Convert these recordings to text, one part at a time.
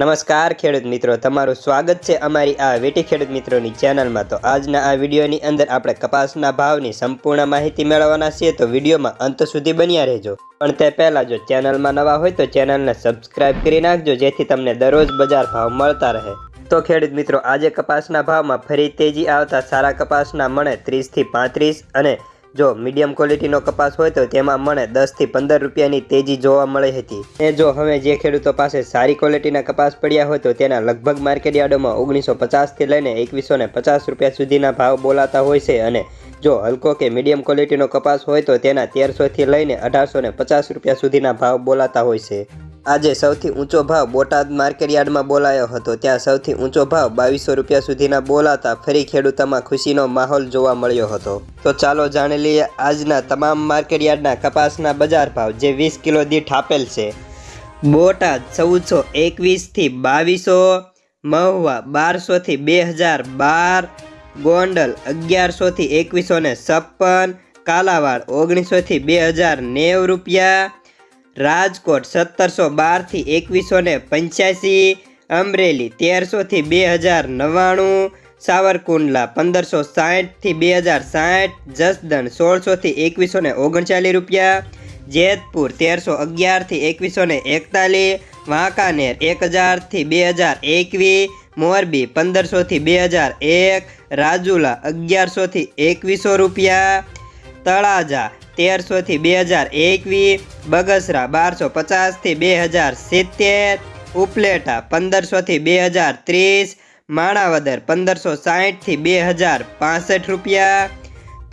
નમસ્કાર, ખેડૂત મિત્રો. તમારું સ્વાગત છે અમારી આ વેટી ખેડૂત મિત્રોની ચેનલમાં. તો આજના આ વિડીયોની અંદર આપણે કપાસના ભાવની સંપૂર્ણ માહિતી મેળવવાના છીએ. તો વિડીયોમાં અંત સુધી બન્યા રહેજો. પણ તે પહેલાં જો ચેનલમાં નવા હોય તો ચેનલને સબસ્ક્રાઇબ કરી નાખજો, જેથી તમને દરરોજ બજાર ભાવ મળતા રહે. તો ખેડૂત મિત્રો, આજે કપાસના ભાવમાં ફરી તેજી આવતા સારા કપાસના મણે ત્રીસથી પાંત્રીસ અને જો મીડિયમ ક્વોલિટીનો કપાસ હોય તો તેમાં મને દસથી પંદર રૂપિયાની તેજી જોવા મળી હતી. એ જો હવે જે ખેડૂતો પાસે સારી ક્વોલિટીના કપાસ પડ્યા હોય તો તેના લગભગ માર્કેટ યાર્ડોમાં ઓગણીસો પચાસથી લઈને એકવીસો ને પચાસ રૂપિયા સુધીના ભાવ બોલાતા હોય છે અને જો હલકો કે મીડિયમ ક્વોલિટીનો કપાસ હોય તો તેના તેરસોથી લઈને અઢારસો ને પચાસ રૂપિયા સુધીના ભાવ બોલાતા હોય છે. આજે સૌથી ઊંચો ભાવ બોટાદ માર્કેટયાર્ડમાં બોલાયો હતો. ત્યાં સૌથી ઊંચો ભાવ બાવીસો રૂપિયા સુધીના બોલાતા ફરી ખેડૂતોમાં ખુશીનો માહોલ જોવા મળ્યો હતો. તો ચાલો જાણી લઈએ આજના તમામ માર્કેટ યાર્ડના કપાસના બજાર ભાવ, જે વીસ કિલો દીઠ આપેલ છે. બોટાદ ચૌદસો એકવીસથી બાવીસો, મહુવા બારસોથી બે હજાર બાર, ગોંડલ અગિયારસોથી એકવીસો ને છપ્પન, કાલાવાડ ઓગણીસોથી બે હજાર નેવ રૂપિયા રાજકોટ સત્તરસો બારથી એકવીસો ને પંચ્યાસી, અમરેલી તેરસોથી બે હજાર નવ્વાણું, સાવરકુંડલા પંદરસો સાઠથી બે હજાર સાઠ, જસદણ સોળસોથી એકવીસો ને ઓગણચાલીસ રૂપિયા, જેતપુર તેરસો અગિયારથી એકવીસો ને એકતાલીસ, વાંકાનેર એક હજારથી બે હજાર એકવીસ, મોરબી પંદરસોથી બે હજાર એક, રાજુલા અગિયારસોથી એકવીસો રૂપિયા, તળાજા તેરસોથી બે હજાર એકવીસ, બગસરા બારસો પચાસથી બે હજાર સિત્તેર, ઉપલેટા પંદરસોથી બે હજાર ત્રીસ, માણાવદર પંદરસો સાહીઠથી બે હજાર પાસઠ રૂપિયા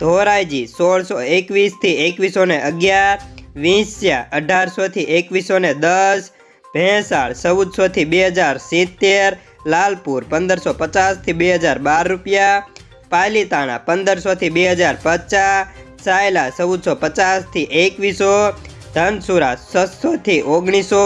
ધોરાઈજી સોળસો એકવીસથી એકવીસો ને અગિયાર, વિંસ્યા અઢારસોથી એકવીસો ને દસ, ભેંસાળ ચૌદસોથી બે હજાર સિત્તેર, લાલપુર પંદરસો પચાસથી બે હજાર બાર રૂપિયા, પાલીતાણા પંદરસોથી બે હજાર પચાસ સાયલા ચૌદસો પચાસથી એકવીસો, ધનસુરા છસોથી ઓગણીસો,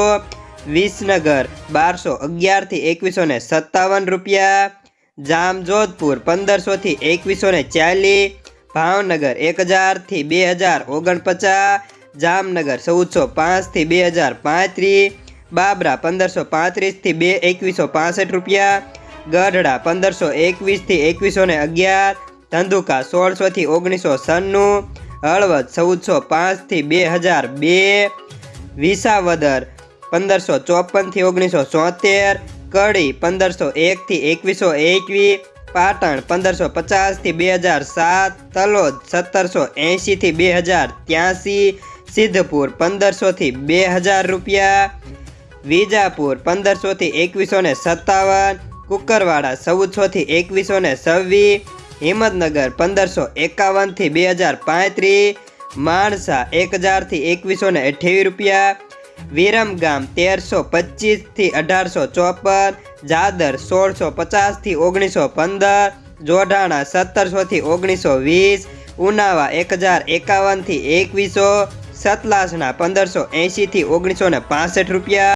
વિસનગર બારસો અગિયારથી એકવીસો ને સત્તાવન રૂપિયા, જામજોધપુર પંદરસોથી એકવીસો ને ચાલીસ, ભાવનગર એક હજારથી બે હજાર ઓગણપચાસ, જામનગર ચૌદસો પાંચથી બે હજાર પાંત્રીસ, બાબરા પંદરસો પાંત્રીસથી બે એકવીસો પાસઠ રૂપિયા, ગઢડા પંદરસો એકવીસથી એકવીસો ને અગિયાર ધંધુકા સોળસોથી ઓગણીસો સન્નું હળવદ ચૌદસો પાંચથી બે હજાર બે, વિસાવદર પંદરસો ચોપનથી ઓગણીસો ચોતેર, કડી પંદરસો એકથી એકવીસો એકવીસ પાટણ પંદરસો પચાસથી બે હજાર સાત, તલોદ સત્તરસો એંશીથી બે હજાર ત્યાંસી, સિદ્ધપુર પંદરસોથી બે હજાર રૂપિયા, વિજાપુર પંદરસોથી એકવીસો ને સત્તાવન, કુકરવાડા ચૌદસોથી એકવીસો ને છવ્વીસ હિંમતનગર પંદરસો એકાવનથી બે હજાર પાંત્રીસ, માણસા એક હજારથી એકવીસો ને અઠ્યાવીસ રૂપિયા, વિરમગામ તેરસો પચીસથી અઢારસો ચોપન, જાદર સોળસો પચાસથી ઓગણીસો પંદર, જોઢાણા સત્તરસોથી ઓગણીસો વીસ, ઉનાવા એક હજાર એકાવનથી એકવીસો સતલાસણા પંદરસો એંશીથી ઓગણીસો ને પાસઠ રૂપિયા.